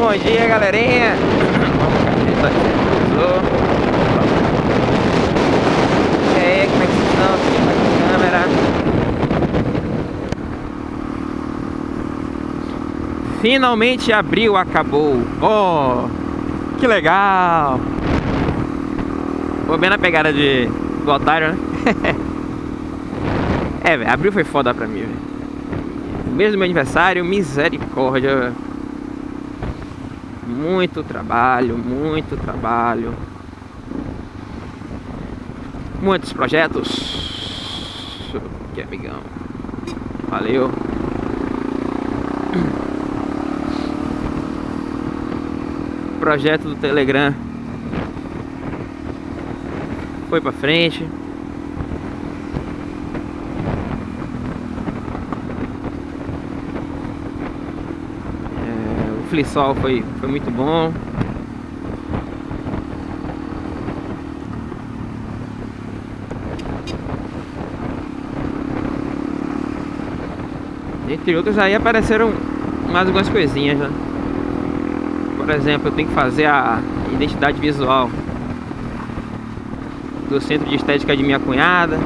bom dia, galerinha. E aí, como é que vocês estão? Aqui com a câmera. Finalmente abriu, acabou. Oh, que legal. Vou bem na pegada de, do otário, né? é, velho, abril foi foda pra mim, velho. Mesmo meu aniversário, misericórdia. Muito trabalho, muito trabalho. Muitos projetos. Que amigão. Valeu. Projeto do Telegram foi pra frente. É, o Flissol foi, foi muito bom. Entre outros aí apareceram mais algumas coisinhas, né? Por exemplo, eu tenho que fazer a identidade visual do centro de estética de minha cunhada.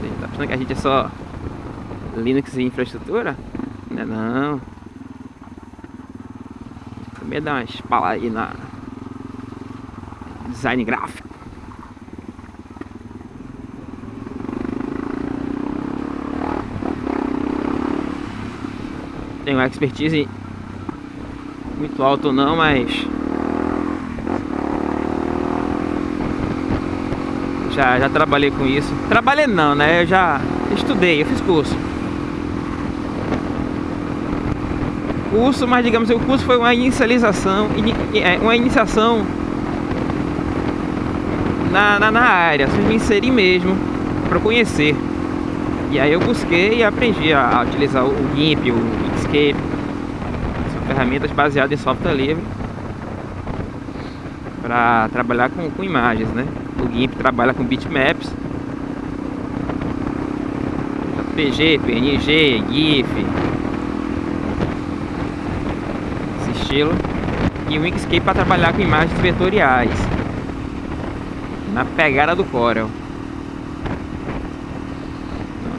Você tá pensando que a gente é só Linux e infraestrutura? Não é não. Também dá uma espalha aí na design gráfico. Tenho expertise muito alto não, mas já, já trabalhei com isso. Trabalhei não, né? Eu já estudei, eu fiz curso. Curso, mas digamos, o curso foi uma inicialização, é, uma iniciação na, na, na área, assim, me inseri mesmo para conhecer. E aí eu busquei e aprendi a, a utilizar o GIMP, o Inkscape, são ferramentas baseadas em software livre para trabalhar com, com imagens, né? O GIMP trabalha com bitmaps, PG, PNG, GIF, esse e o Inkscape para trabalhar com imagens vetoriais, na pegada do Corel.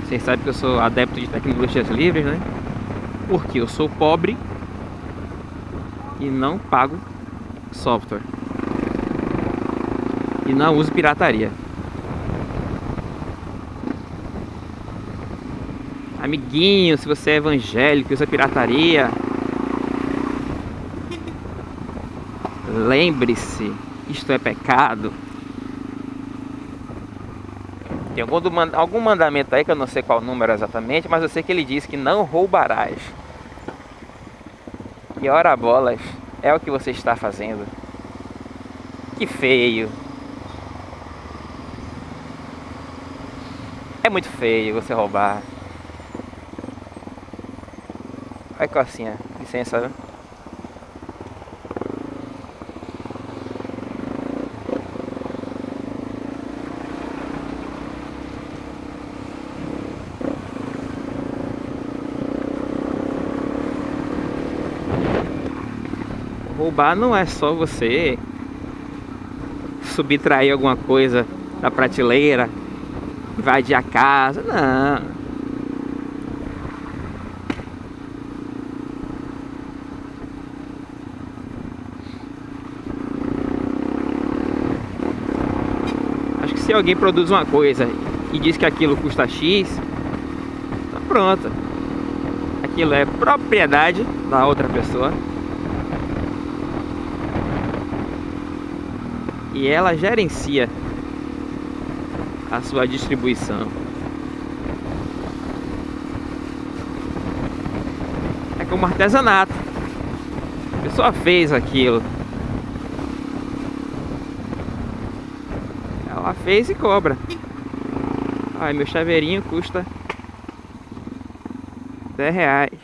Vocês sabem que eu sou adepto de tecnologias livres, né? Porque eu sou pobre e não pago software. E não uso pirataria. Amiguinho, se você é evangélico e usa pirataria, lembre-se, isto é pecado. Tem algum, mandamento aí que eu não sei qual número exatamente, mas eu sei que ele diz que não roubarás. E ora bolas, é o que você está fazendo. Que feio. É muito feio você roubar. Olha cocinha, licença? Roubar não é só você subtrair alguma coisa da prateleira, invadir a casa, não. Acho que se alguém produz uma coisa e diz que aquilo custa X, tá pronto. Aquilo é propriedade da outra pessoa. E ela gerencia a sua distribuição. É como artesanato. A pessoa fez aquilo. Ela fez e cobra. Ai, meu chaveirinho custa 10 reais.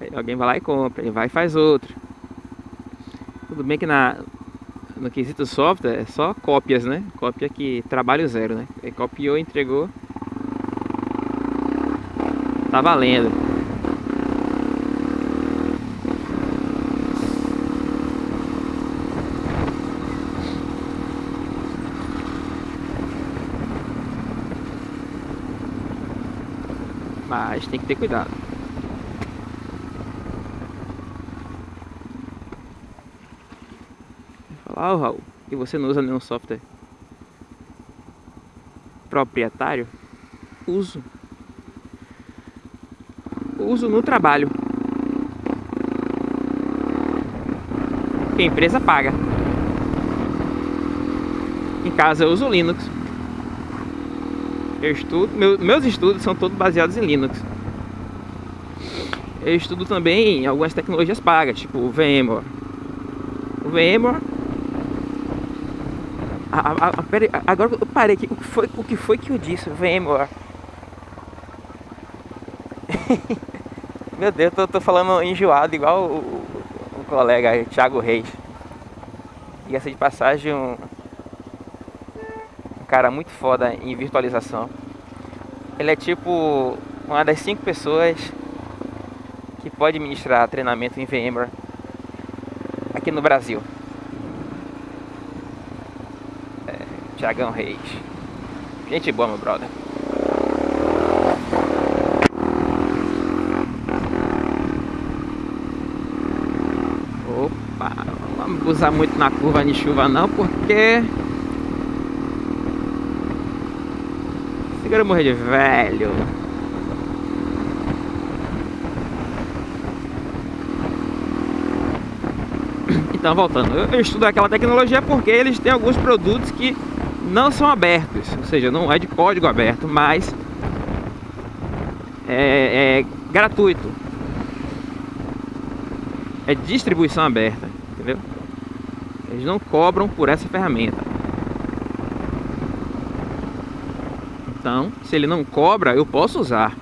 Aí alguém vai lá e compra, ele vai e faz outro. Tudo bem que na, no quesito software é só cópias, né? Cópia que trabalho zero, né? É, copiou, entregou. Tá valendo. Mas tem que ter cuidado. Oh, Raul, que você não usa nenhum software proprietário? Uso. Uso no trabalho. A empresa paga. Em casa eu uso Linux. Eu estudo, meu, meus estudos são todos baseados em Linux. Eu estudo também algumas tecnologias pagas, tipo o VMware. O VMware. A, a, agora eu parei aqui. O que foi, o que, foi que eu disse? VMware. Meu Deus, tô, tô falando enjoado, igual o, o, o colega Thiago Reis. Ia ser de passagem um, cara muito foda em virtualização. Ele é tipo uma das cinco pessoas que pode ministrar treinamento em VMware aqui no Brasil. É, Tiagão Reis. Gente boa, meu brother. Opa, não vamos usar muito na curva de chuva não, porque quero morrer de velho. Então, voltando, eu estudo aquela tecnologia porque eles têm alguns produtos que não são abertos, ou seja, não é de código aberto, mas é, é gratuito. É distribuição aberta, entendeu? Eles não cobram por essa ferramenta. Então, se ele não cobra, eu posso usar.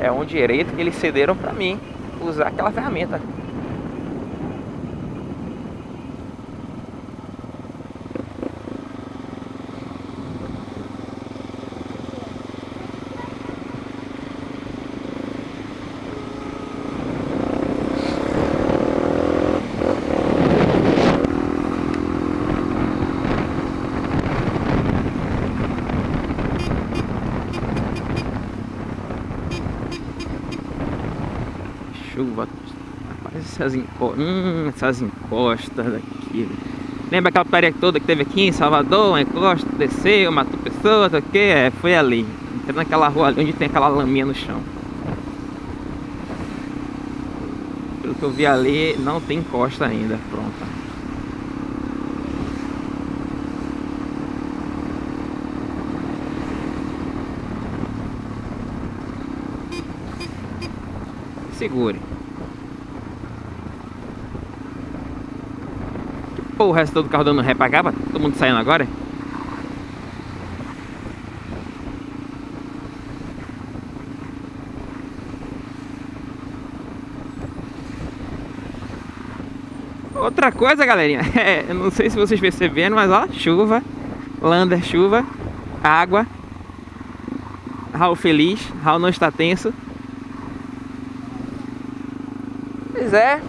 É um direito que eles cederam para mim, usar aquela ferramenta. Chuva. Rapaz, essas, enco... hum, essas encostas daqui. Lembra aquela putaria toda que teve aqui em Salvador? Uma encosta, desceu, matou pessoas, o que? É, foi ali. Entrando naquela rua ali onde tem aquela laminha no chão. Pelo que eu vi ali, não tem encosta ainda. Pronta. segure. Pô, o resto do carro dando ré pra todo mundo saindo agora? Outra coisa, galerinha, é, eu não sei se vocês perceberam, mas ó, chuva, lander, chuva, água, Raul feliz, Raul não está tenso. Pois é.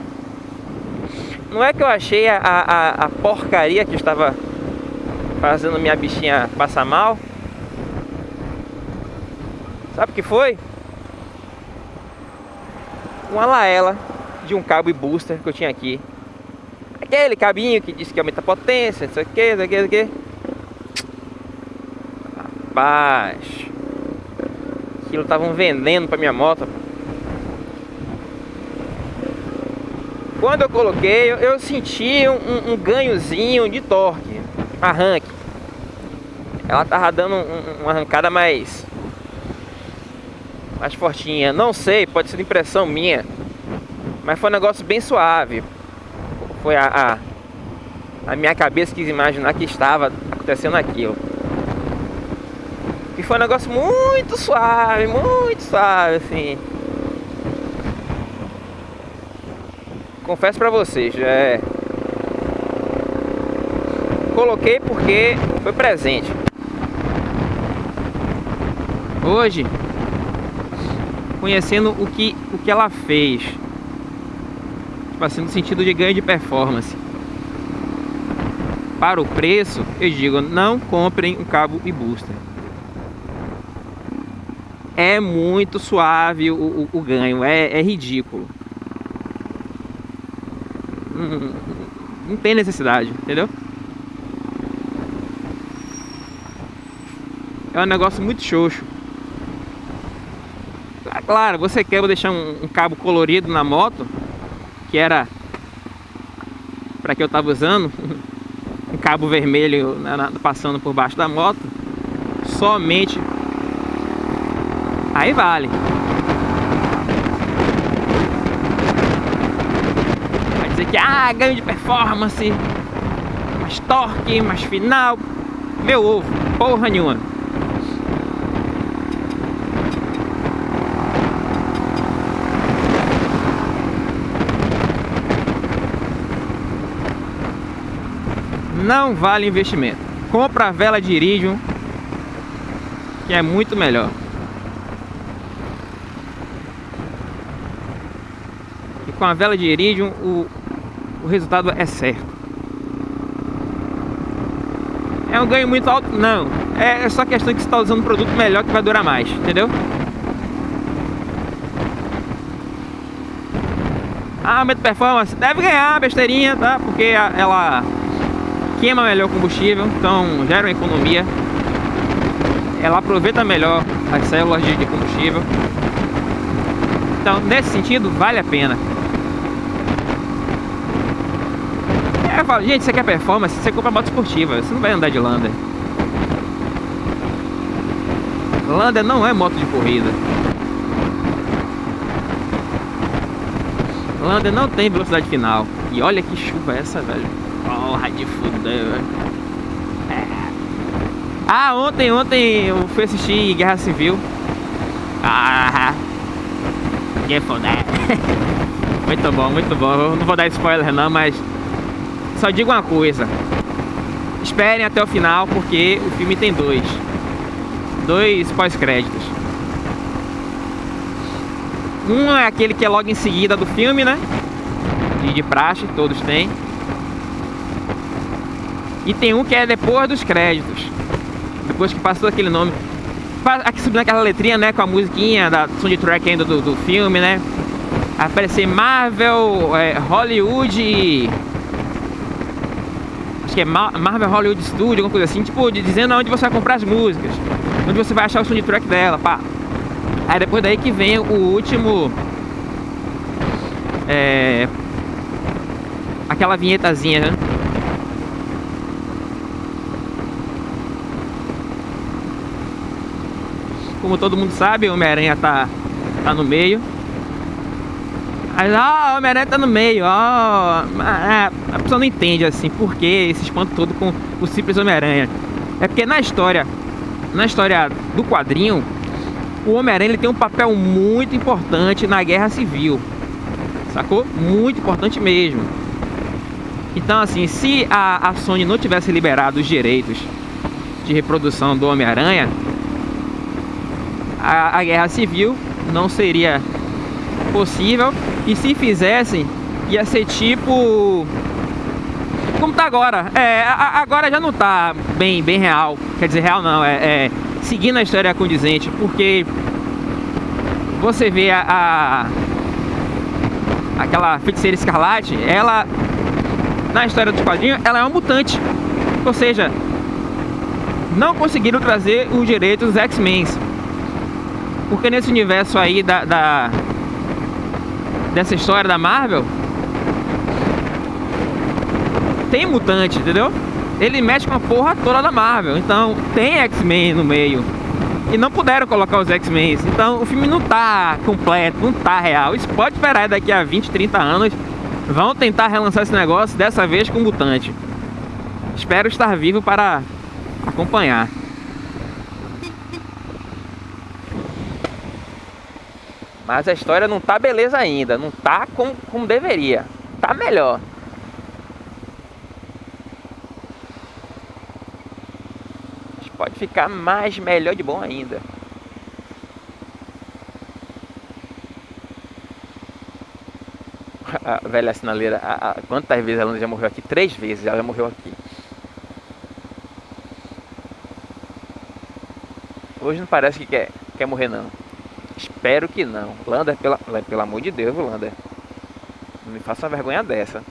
Não é que eu achei a, a, a porcaria que estava fazendo minha bichinha passar mal. Sabe o que foi? Uma laela de um cabo e booster que eu tinha aqui. Aquele cabinho que disse que aumenta a potência, não sei o que, não sei o que, não sei o que. Rapaz, aquilo tava um veneno pra minha moto. Quando eu coloquei, eu, eu senti um, um, ganhozinho de torque, arranque. Ela tava dando um, uma arrancada mais mais fortinha. Não sei, pode ser impressão minha, mas foi um negócio bem suave. Foi a, a, a minha cabeça quis imaginar que estava acontecendo aquilo. E foi um negócio muito suave, muito suave, assim. Confesso pra vocês, é... Coloquei porque foi presente. Hoje, conhecendo o que, o que ela fez, tipo assim, no sentido de ganho de performance. Para o preço, eu digo, não comprem um cabo e booster. é muito suave o, o, o ganho, é, é ridículo. Não, não tem necessidade, entendeu? É um negócio muito xoxo. Ah, claro, você quer deixar um, um cabo colorido na moto, que era para que eu tava usando, um cabo vermelho na, na, passando por baixo da moto, somente aí vale. Vai dizer que ah, ganho de performance, mais torque, mais final, meu ovo, porra nenhuma. não vale investimento. Compra a vela de iridium, que é muito melhor. Com a vela de iridium, o, o resultado é certo. É um ganho muito alto? Não. É só questão que você está usando um produto melhor que vai durar mais, entendeu? Ah, aumento de performance, deve ganhar besteirinha, tá? Porque ela queima melhor o combustível, então gera uma economia. Ela aproveita melhor as células de, combustível. Então, nesse sentido, vale a pena. É, eu gente, você quer performance, você compra moto esportiva, você não vai andar de Lander. Lander não é moto de corrida. Lander não tem velocidade final. E olha que chuva é essa, velho. Porra de fuder, é. Ah, ontem, ontem eu fui assistir Guerra Civil. Ah, que foda. muito bom, muito bom. Eu não vou dar spoiler não, mas só digo uma coisa. Esperem até o final, porque o filme tem dois. Dois pós-créditos. Um é aquele que é logo em seguida do filme, né? De, de praxe, todos têm. E tem um que é depois dos créditos. Depois que passou aquele nome. Aqui subindo aquela letrinha, né? Com a musiquinha da soundtrack ainda do, do filme, né? Aparecer Marvel, é, Hollywood. Acho que é Marvel Hollywood Studio, alguma coisa assim. Tipo, dizendo onde você vai comprar as músicas. Onde você vai achar o soundtrack dela, pá. Aí depois daí que vem o último. É. Aquela vinhetazinha, né? Como todo mundo sabe, o Homem-Aranha tá, tá no meio. Aí, ó, o Homem-Aranha tá no meio, ó. A, a pessoa não entende, assim, por que esse espanto todo com o simples Homem-Aranha. É porque na história, na história do quadrinho, o Homem-Aranha tem um papel muito importante na Guerra Civil. Sacou? Muito importante mesmo. Então, assim, se a, a Sony não tivesse liberado os direitos de reprodução do Homem-Aranha, a, a guerra civil não seria possível. E se fizessem ia ser tipo como tá agora. É agora já não tá bem bem real. Quer dizer real não é, é seguindo a história condizente porque você vê a, a aquela feiticeira escarlate ela na história dos quadrinhos ela é uma mutante. Ou seja não conseguiram trazer os direitos dos X-Men. Porque nesse universo aí da, da dessa história da Marvel tem mutante, entendeu? Ele mexe com a porra toda da Marvel. Então tem X-Men no meio. E não puderam colocar os X-Men. Então o filme não tá completo, não tá real. Isso pode esperar daqui a 20, 30 anos. Vão tentar relançar esse negócio, dessa vez com mutante. Espero estar vivo para acompanhar. Mas a história não tá beleza ainda, não tá como, como deveria. Tá melhor. Pode ficar mais melhor de bom ainda. A velha sinaleira, a, a, quantas vezes ela já morreu aqui? Três vezes ela morreu aqui. Hoje não parece que quer, quer morrer não. Espero que não. Lander, pela, pelo amor de Deus, Lander. Não me faça uma vergonha dessa.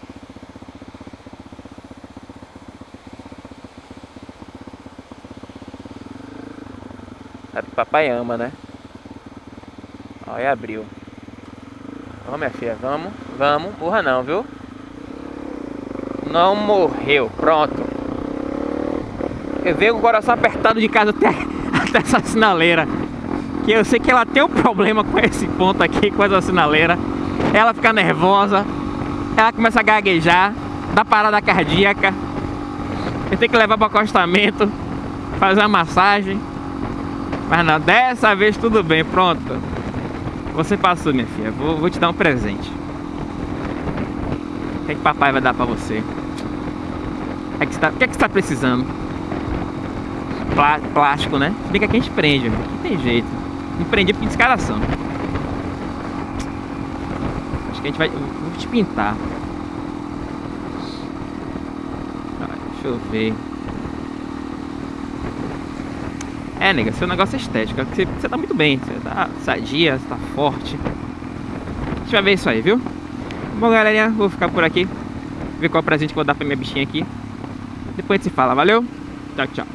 Sabe que papai ama, né? Olha, abriu. Vamos, minha filha, vamos, vamos. Burra não, viu? Não morreu, pronto. Eu venho com o coração apertado de casa até, até essa sinaleira. Que eu sei que ela tem um problema com esse ponto aqui, com essa sinaleira. Ela fica nervosa, ela começa a gaguejar, dá parada cardíaca. Eu tenho que levar para acostamento, fazer a massagem. Mas não, dessa vez tudo bem, pronto. Você passou, minha filha. Vou, vou te dar um presente. O que, é que papai vai dar pra você? O que, é que, você, tá, que, é que você tá precisando? Plá, plástico, né? Bem que aqui a gente prende, né? Não tem jeito. Não prende por descaração. Acho que a gente vai... Vou te pintar. Ah, deixa eu ver. É, nega, seu negócio é estético. Você, você tá muito bem. Você tá sadia, você tá forte. A gente vai ver isso aí, viu? Bom, galerinha, vou ficar por aqui. Ver qual presente que eu vou dar pra minha bichinha aqui. Depois a gente se fala, valeu? Tchau, tchau.